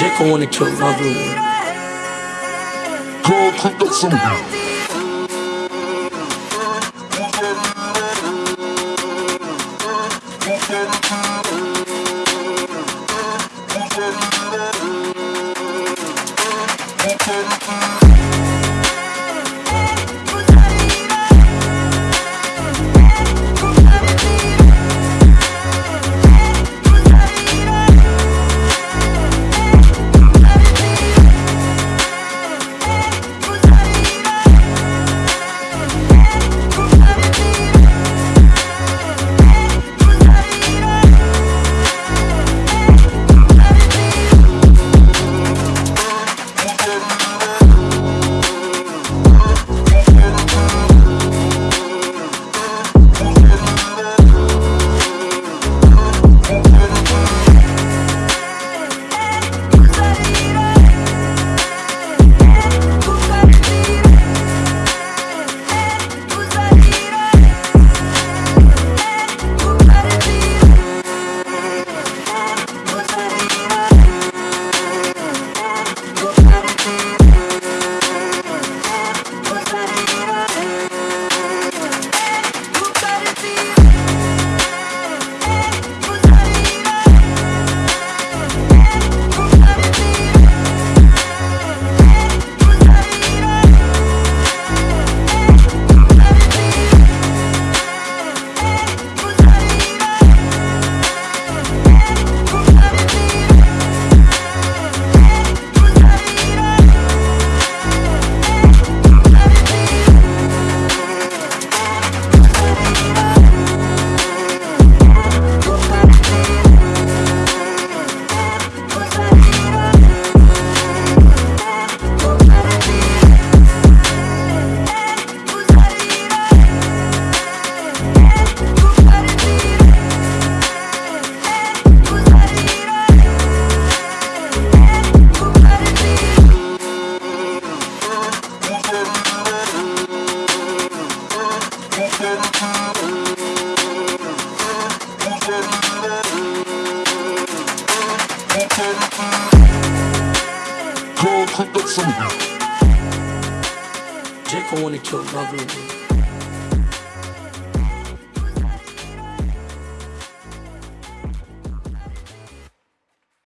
Jacob wanna kill my boo. Girl, cook up some. Girl, Jacob wanna kill boo.